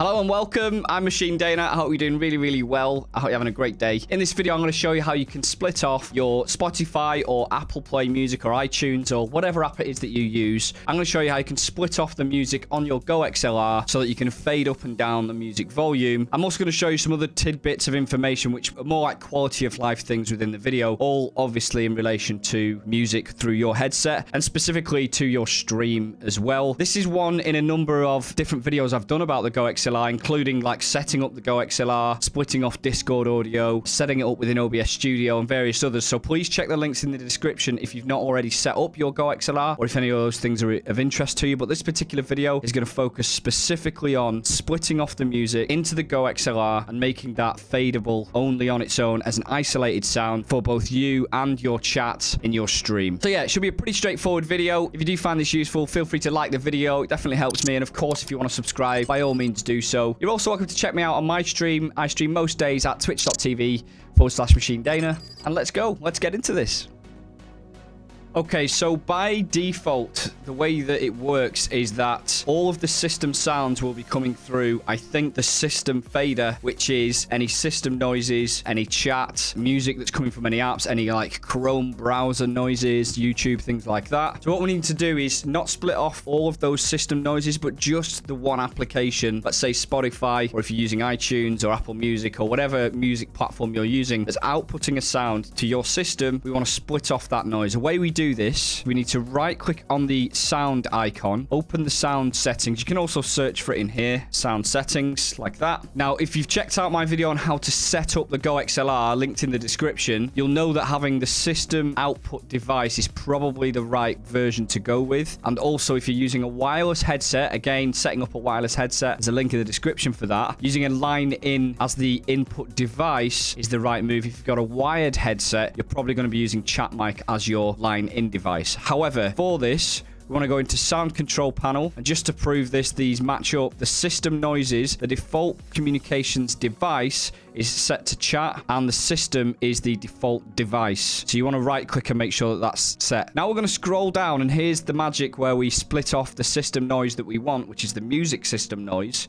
Hello and welcome. I'm Machine Dana. I hope you're doing really, really well. I hope you're having a great day. In this video, I'm going to show you how you can split off your Spotify or Apple Play Music or iTunes or whatever app it is that you use. I'm going to show you how you can split off the music on your Go XLR so that you can fade up and down the music volume. I'm also going to show you some other tidbits of information which are more like quality of life things within the video, all obviously in relation to music through your headset and specifically to your stream as well. This is one in a number of different videos I've done about the Go XLR XLR, including like setting up the Go XLR, splitting off Discord audio, setting it up within OBS Studio, and various others. So please check the links in the description if you've not already set up your Go XLR or if any of those things are of interest to you. But this particular video is going to focus specifically on splitting off the music into the Go XLR and making that fadeable only on its own as an isolated sound for both you and your chat in your stream. So yeah, it should be a pretty straightforward video. If you do find this useful, feel free to like the video. It definitely helps me. And of course, if you want to subscribe, by all means do so. You're also welcome to check me out on my stream. I stream most days at twitch.tv forward slash machine Dana. And let's go. Let's get into this. Okay, so by default, the way that it works is that all of the system sounds will be coming through, I think, the system fader, which is any system noises, any chat, music that's coming from any apps, any like Chrome browser noises, YouTube, things like that. So what we need to do is not split off all of those system noises, but just the one application, let's say Spotify, or if you're using iTunes or Apple Music or whatever music platform you're using, that's outputting a sound to your system, we want to split off that noise. The way we do this, we need to right click on the sound icon, open the sound settings. You can also search for it in here, sound settings, like that. Now, if you've checked out my video on how to set up the Go XLR, linked in the description, you'll know that having the system output device is probably the right version to go with. And also, if you're using a wireless headset, again, setting up a wireless headset, there's a link in the description for that. Using a line in as the input device is the right move. If you've got a wired headset, you're probably going to be using chat mic as your line in device. However, for this, we want to go into sound control panel. And just to prove this these match up. The system noises the default communications device is set to chat and the system is the default device. So you want to right click and make sure that that's set. Now we're going to scroll down and here's the magic where we split off the system noise that we want which is the music system noise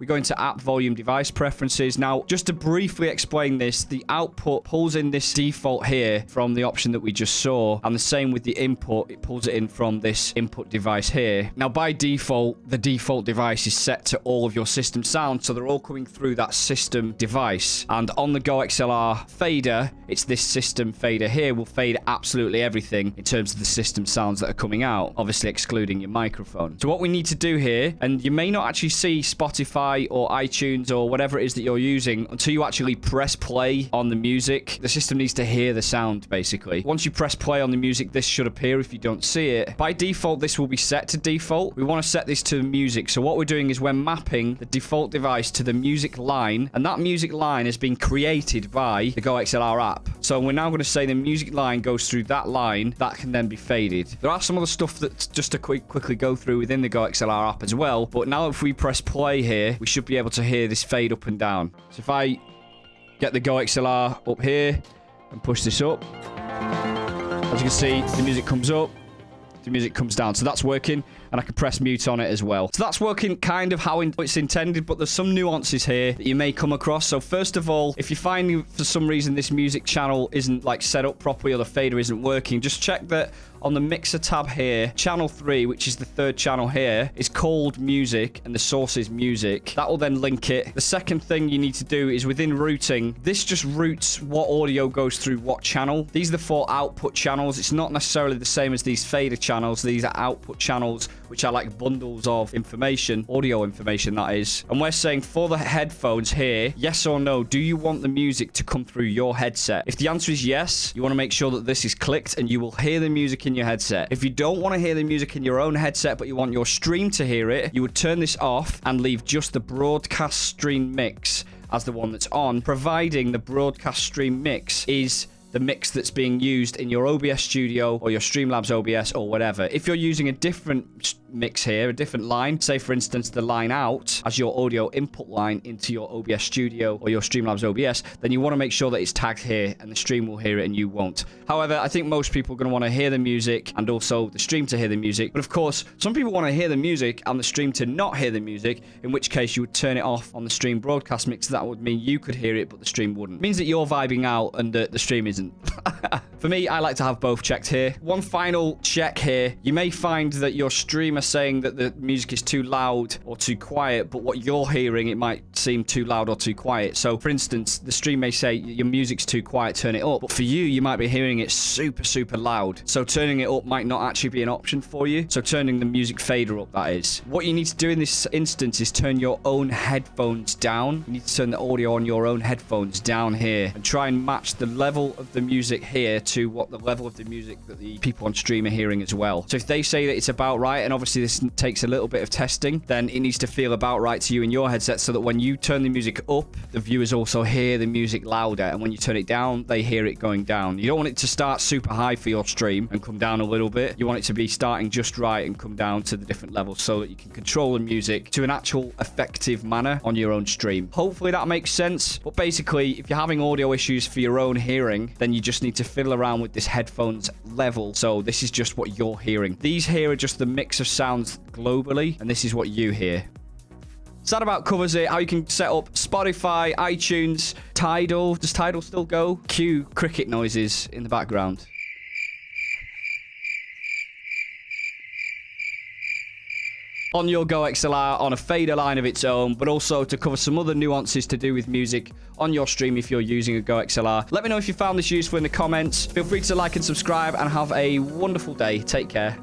we go into app volume device preferences. Now, just to briefly explain this, the output pulls in this default here from the option that we just saw. And the same with the input, it pulls it in from this input device here. Now, by default, the default device is set to all of your system sounds. So they're all coming through that system device. And on the Go XLR fader, it's this system fader here will fade absolutely everything in terms of the system sounds that are coming out, obviously excluding your microphone. So what we need to do here, and you may not actually see Spotify Spotify or iTunes or whatever it is that you're using until you actually press play on the music. The system needs to hear the sound, basically. Once you press play on the music, this should appear if you don't see it. By default, this will be set to default. We want to set this to music. So what we're doing is we're mapping the default device to the music line, and that music line has been created by the Go XLR app. So we're now going to say the music line goes through that line. That can then be faded. There are some other stuff that just to quick, quickly go through within the Go XLR app as well. But now if we press play here, we should be able to hear this fade up and down. So if I get the Go XLR up here and push this up, as you can see, the music comes up, the music comes down. So that's working, and I can press mute on it as well. So that's working kind of how it's intended, but there's some nuances here that you may come across. So first of all, if you find for some reason this music channel isn't like set up properly or the fader isn't working, just check that on the mixer tab here, channel 3, which is the third channel here, is called music and the source is music. That will then link it. The second thing you need to do is within routing, this just routes what audio goes through what channel. These are the four output channels. It's not necessarily the same as these fader channels. These are output channels, which are like bundles of information, audio information that is. And we're saying for the headphones here, yes or no, do you want the music to come through your headset? If the answer is yes, you want to make sure that this is clicked and you will hear the music in your headset. If you don't want to hear the music in your own headset, but you want your stream to hear it, you would turn this off and leave just the broadcast stream mix as the one that's on, providing the broadcast stream mix is the mix that's being used in your OBS studio or your Streamlabs OBS or whatever. If you're using a different mix here, a different line. Say, for instance, the line out as your audio input line into your OBS Studio or your Streamlabs OBS, then you want to make sure that it's tagged here and the stream will hear it and you won't. However, I think most people are going to want to hear the music and also the stream to hear the music. But of course, some people want to hear the music and the stream to not hear the music, in which case you would turn it off on the stream broadcast mix. That would mean you could hear it, but the stream wouldn't. It means that you're vibing out and the, the stream isn't. For me, I like to have both checked here. One final check here. You may find that your streamer saying that the music is too loud or too quiet, but what you're hearing, it might seem too loud or too quiet. So, for instance, the stream may say your music's too quiet, turn it up. But for you, you might be hearing it super, super loud. So turning it up might not actually be an option for you. So turning the music fader up, that is. What you need to do in this instance is turn your own headphones down. You need to turn the audio on your own headphones down here and try and match the level of the music here to what the level of the music that the people on stream are hearing as well. So if they say that it's about right, and obviously this takes a little bit of testing, then it needs to feel about right to you in your headset so that when you turn the music up, the viewers also hear the music louder. And when you turn it down, they hear it going down. You don't want it to start super high for your stream and come down a little bit. You want it to be starting just right and come down to the different levels so that you can control the music to an actual effective manner on your own stream. Hopefully that makes sense. But basically, if you're having audio issues for your own hearing, then you just need to fiddle around with this headphones level. So this is just what you're hearing. These here are just the mix of sounds globally, and this is what you hear. So that about covers it. How you can set up Spotify, iTunes, Tidal. Does Tidal still go? Cue cricket noises in the background. On your Go XLR on a fader line of its own, but also to cover some other nuances to do with music on your stream if you're using a Go XLR. Let me know if you found this useful in the comments. Feel free to like and subscribe and have a wonderful day. Take care.